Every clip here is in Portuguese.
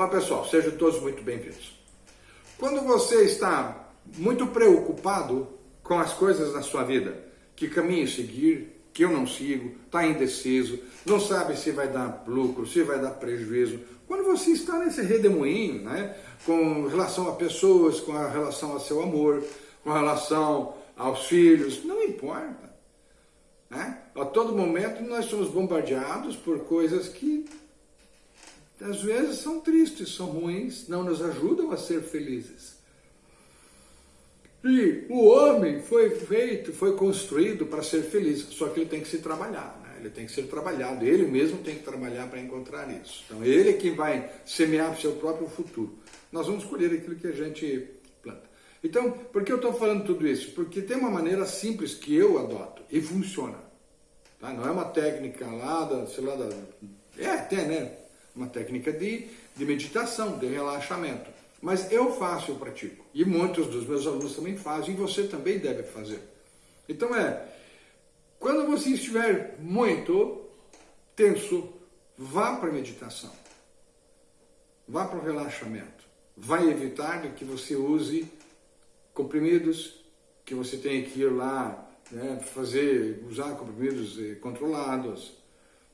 Olá pessoal, sejam todos muito bem-vindos. Quando você está muito preocupado com as coisas da sua vida, que caminho seguir, que eu não sigo, está indeciso, não sabe se vai dar lucro, se vai dar prejuízo. Quando você está nesse redemoinho, né, com relação a pessoas, com a relação ao seu amor, com relação aos filhos, não importa. Né? A todo momento nós somos bombardeados por coisas que às vezes são tristes, são ruins, não nos ajudam a ser felizes. E o homem foi feito, foi construído para ser feliz, só que ele tem que se trabalhar, né? ele tem que ser trabalhado, ele mesmo tem que trabalhar para encontrar isso. Então ele é que vai semear o seu próprio futuro. Nós vamos escolher aquilo que a gente planta. Então, por que eu estou falando tudo isso? Porque tem uma maneira simples que eu adoto e funciona. Tá? Não é uma técnica lá, da, sei lá, da... é, tem, né? Uma técnica de, de meditação, de relaxamento. Mas eu faço, eu pratico. E muitos dos meus alunos também fazem, e você também deve fazer. Então é, quando você estiver muito tenso, vá para a meditação. Vá para o relaxamento. Vai evitar que você use comprimidos, que você tenha que ir lá né, fazer, usar comprimidos eh, controlados,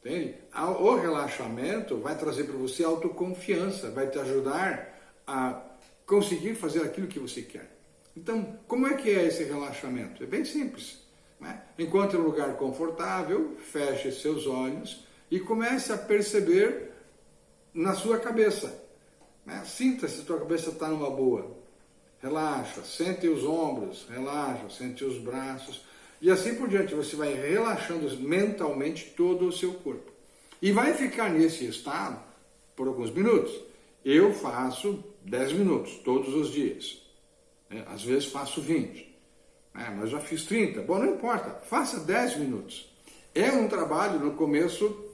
Entende? O relaxamento vai trazer para você autoconfiança, vai te ajudar a conseguir fazer aquilo que você quer. Então, como é que é esse relaxamento? É bem simples. Né? Encontre um lugar confortável, feche seus olhos e comece a perceber na sua cabeça. Né? Sinta se a sua cabeça está numa boa. Relaxa, sente os ombros, relaxa, sente os braços. E assim por diante, você vai relaxando mentalmente todo o seu corpo. E vai ficar nesse estado por alguns minutos. Eu faço 10 minutos todos os dias. É, às vezes faço 20. É, mas já fiz 30. Bom, não importa. Faça 10 minutos. É um trabalho no começo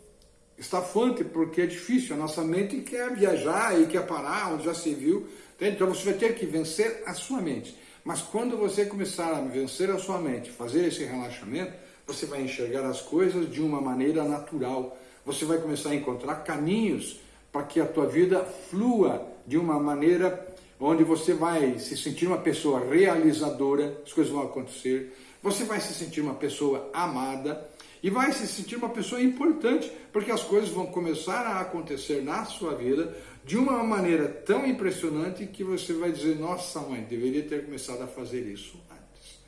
estafante, porque é difícil. A nossa mente quer viajar e quer parar onde já se viu. Então você vai ter que vencer a sua mente. Mas quando você começar a vencer a sua mente, fazer esse relaxamento, você vai enxergar as coisas de uma maneira natural. Você vai começar a encontrar caminhos para que a tua vida flua de uma maneira onde você vai se sentir uma pessoa realizadora, as coisas vão acontecer, você vai se sentir uma pessoa amada e vai se sentir uma pessoa importante, porque as coisas vão começar a acontecer na sua vida de uma maneira tão impressionante que você vai dizer, nossa mãe, deveria ter começado a fazer isso antes.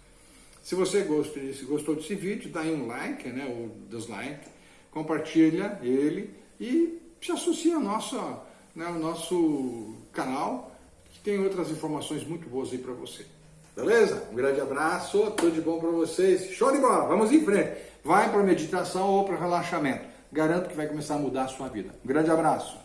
Se você gostou desse, vídeo, dá aí um like, né, ou dislike, compartilha ele e se associa ao nosso, né, ao nosso canal, que tem outras informações muito boas aí para você. Beleza? Um grande abraço, tudo de bom para vocês. Show de bola, vamos em frente. Vai para meditação ou para relaxamento. Garanto que vai começar a mudar a sua vida. Um grande abraço.